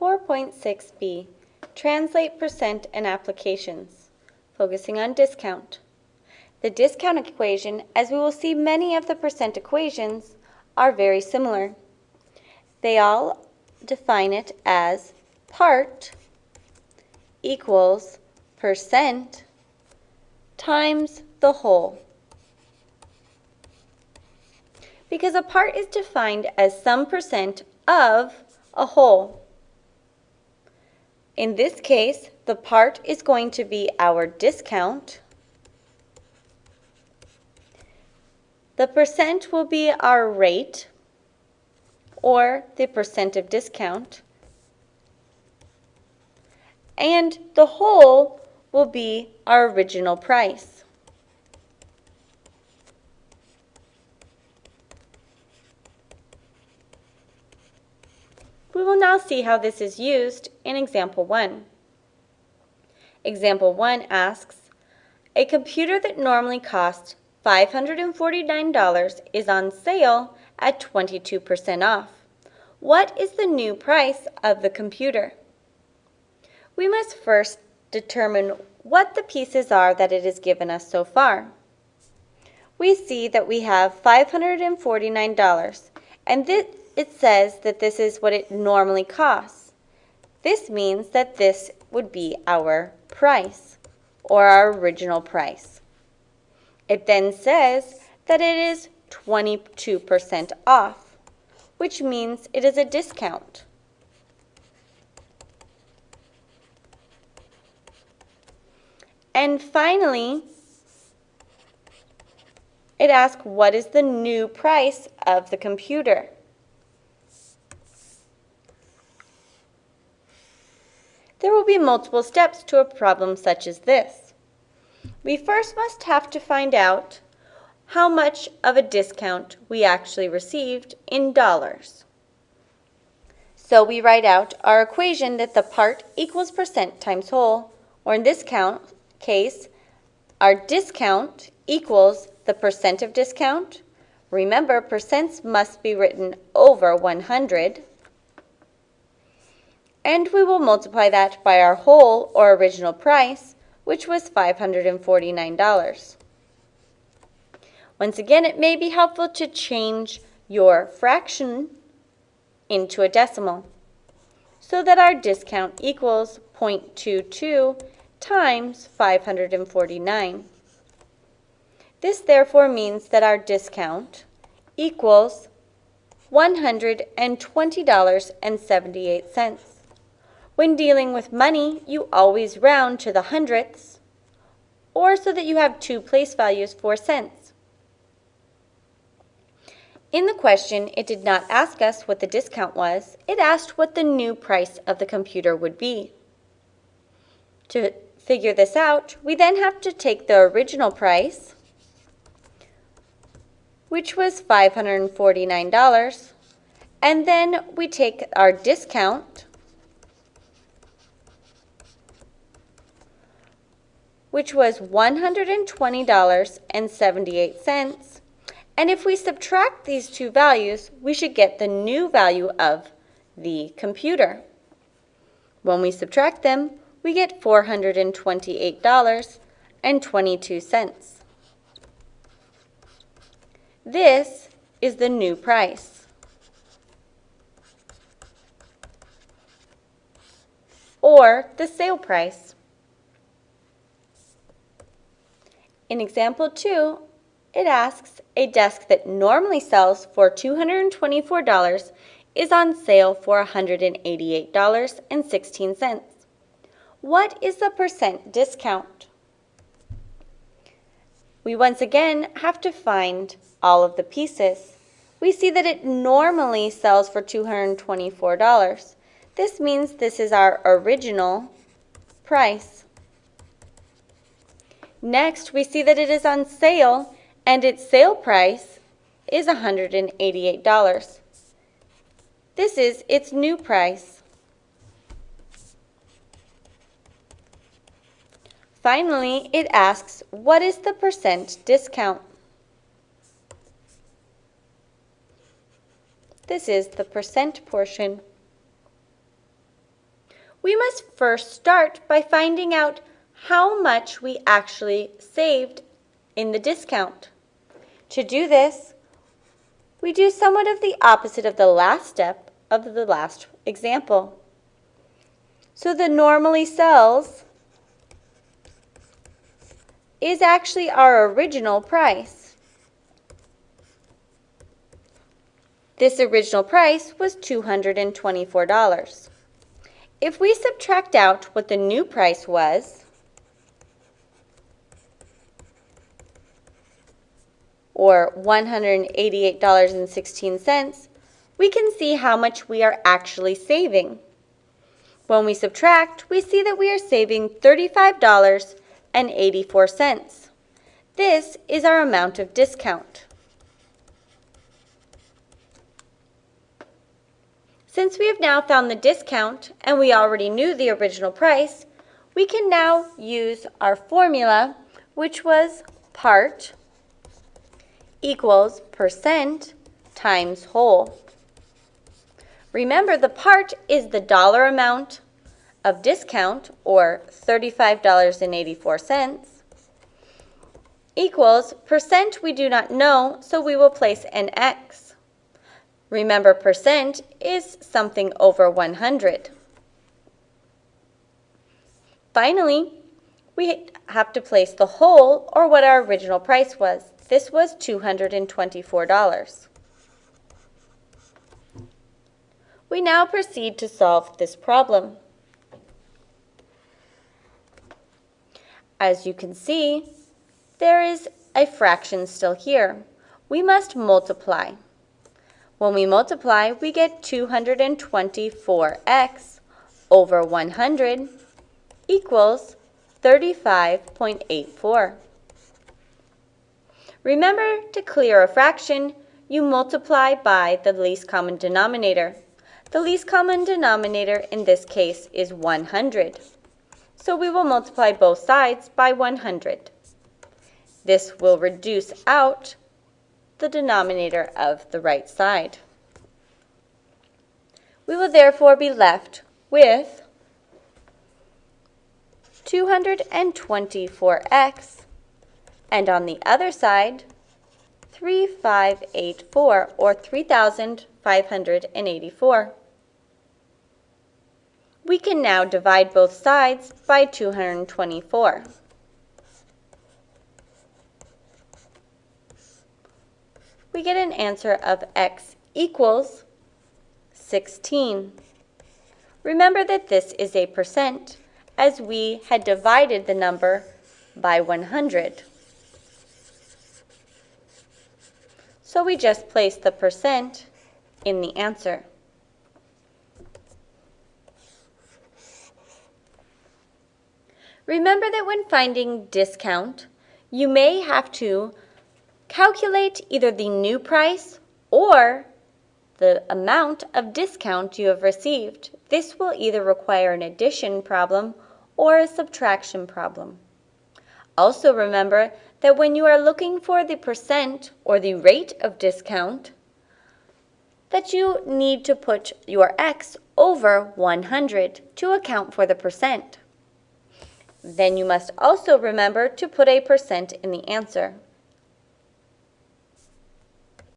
4.6b, translate percent and applications, focusing on discount. The discount equation, as we will see many of the percent equations, are very similar. They all define it as part equals percent times the whole. Because a part is defined as some percent of a whole. In this case, the part is going to be our discount. The percent will be our rate or the percent of discount. And the whole will be our original price. We will now see how this is used in example 1. Example 1 asks, a computer that normally costs $549 is on sale at 22% off. What is the new price of the computer? We must first determine what the pieces are that it has given us so far. We see that we have $549 and this it says that this is what it normally costs. This means that this would be our price or our original price. It then says that it is 22% off, which means it is a discount. And finally, it asks what is the new price of the computer. There will be multiple steps to a problem such as this. We first must have to find out how much of a discount we actually received in dollars. So we write out our equation that the part equals percent times whole, or in this count, case, our discount equals the percent of discount. Remember, percents must be written over 100 and we will multiply that by our whole or original price, which was $549. Once again, it may be helpful to change your fraction into a decimal so that our discount equals 0.22 times 549. This therefore means that our discount equals $120.78. When dealing with money, you always round to the hundredths, or so that you have two place values for cents. In the question, it did not ask us what the discount was, it asked what the new price of the computer would be. To figure this out, we then have to take the original price, which was $549, and then we take our discount, which was $120.78. And if we subtract these two values, we should get the new value of the computer. When we subtract them, we get $428.22. This is the new price. Or the sale price. In example 2, it asks, a desk that normally sells for $224 is on sale for $188.16. What is the percent discount? We once again have to find all of the pieces. We see that it normally sells for $224. This means this is our original price. Next, we see that it is on sale and its sale price is $188. This is its new price. Finally, it asks, what is the percent discount? This is the percent portion. we must first start by finding out how much we actually saved in the discount. To do this, we do somewhat of the opposite of the last step of the last example. So the normally sells is actually our original price. This original price was $224. If we subtract out what the new price was, or $188.16, we can see how much we are actually saving. When we subtract, we see that we are saving $35.84. This is our amount of discount. Since we have now found the discount and we already knew the original price, we can now use our formula, which was part equals percent times whole. Remember, the part is the dollar amount of discount, or $35.84, equals percent we do not know, so we will place an X. Remember, percent is something over 100. Finally, we have to place the whole, or what our original price was. This was $224. We now proceed to solve this problem. As you can see, there is a fraction still here. We must multiply. When we multiply, we get 224x over 100 equals 35.84. Remember, to clear a fraction, you multiply by the least common denominator. The least common denominator in this case is 100. So we will multiply both sides by 100. This will reduce out the denominator of the right side. We will therefore be left with 224x and on the other side 3584 or 3584. We can now divide both sides by 224. We get an answer of x equals 16. Remember that this is a percent as we had divided the number by 100. So we just place the percent in the answer. Remember that when finding discount, you may have to calculate either the new price or the amount of discount you have received. This will either require an addition problem or a subtraction problem. Also remember that when you are looking for the percent or the rate of discount, that you need to put your x over 100 to account for the percent. Then you must also remember to put a percent in the answer.